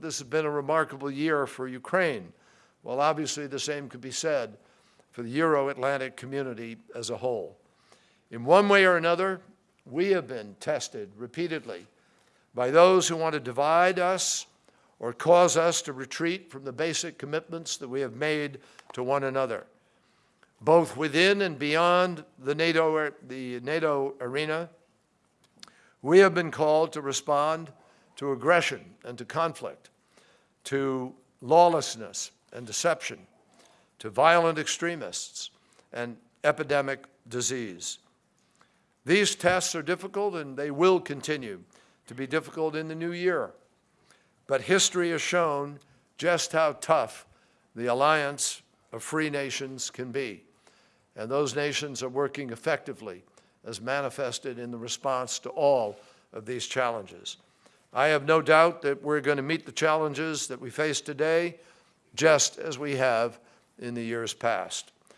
this has been a remarkable year for Ukraine. Well, obviously the same could be said for the Euro-Atlantic community as a whole. In one way or another, we have been tested repeatedly by those who want to divide us or cause us to retreat from the basic commitments that we have made to one another, both within and beyond the NATO, the NATO arena. We have been called to respond to aggression and to conflict, to lawlessness and deception, to violent extremists and epidemic disease. These tests are difficult and they will continue to be difficult in the new year. But history has shown just how tough the alliance of free nations can be. And those nations are working effectively as manifested in the response to all of these challenges. I have no doubt that we're going to meet the challenges that we face today just as we have in the years past.